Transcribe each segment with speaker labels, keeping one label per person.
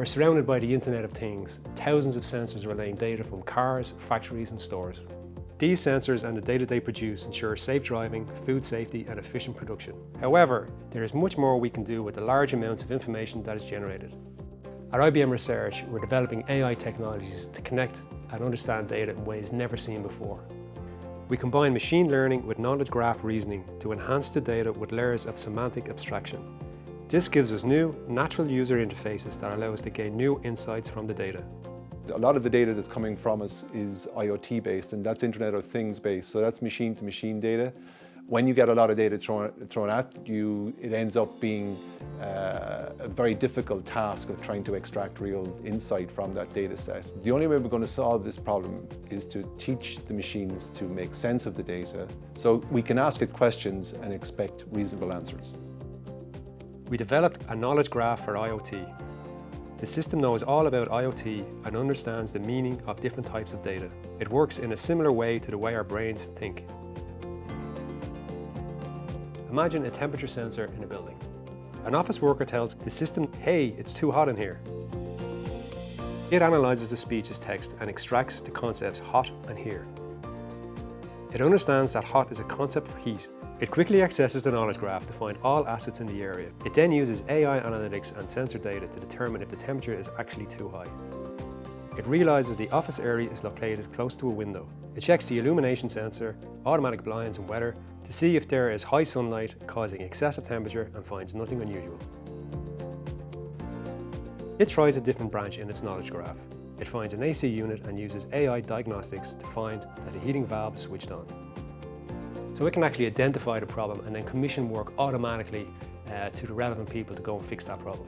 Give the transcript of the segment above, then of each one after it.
Speaker 1: We're surrounded by the Internet of Things, thousands of sensors relaying data from cars, factories and stores. These sensors and the data they produce ensure safe driving, food safety and efficient production. However, there is much more we can do with the large amounts of information that is generated. At IBM Research, we're developing AI technologies to connect and understand data in ways never seen before. We combine machine learning with knowledge graph reasoning to enhance the data with layers of semantic abstraction. This gives us new, natural user interfaces that allow us to gain new insights from the data.
Speaker 2: A lot of the data that's coming from us is IoT based and that's Internet of Things based, so that's machine to machine data. When you get a lot of data thrown, thrown at you, it ends up being uh, a very difficult task of trying to extract real insight from that data set. The only way we're going to solve this problem is to teach the machines to make sense of the data so we can ask it questions and expect reasonable answers.
Speaker 1: We developed a knowledge graph for IoT. The system knows all about IoT and understands the meaning of different types of data. It works in a similar way to the way our brains think. Imagine a temperature sensor in a building. An office worker tells the system, hey, it's too hot in here. It analyzes the speech as text and extracts the concepts hot and here. It understands that hot is a concept for heat it quickly accesses the knowledge graph to find all assets in the area. It then uses AI analytics and sensor data to determine if the temperature is actually too high. It realizes the office area is located close to a window. It checks the illumination sensor, automatic blinds and weather to see if there is high sunlight causing excessive temperature and finds nothing unusual. It tries a different branch in its knowledge graph. It finds an AC unit and uses AI diagnostics to find that a heating valve switched on. So it can actually identify the problem and then commission work automatically uh, to the relevant people to go and fix that problem.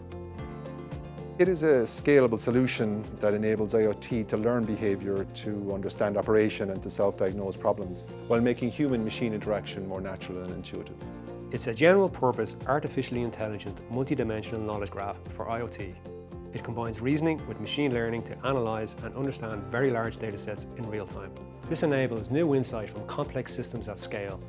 Speaker 2: It is a scalable solution that enables IoT to learn behaviour, to understand operation and to self-diagnose problems, while making human-machine interaction more natural and intuitive.
Speaker 1: It's a general purpose, artificially intelligent, multi-dimensional knowledge graph for IoT. It combines reasoning with machine learning to analyse and understand very large datasets in real time. This enables new insight from complex systems at scale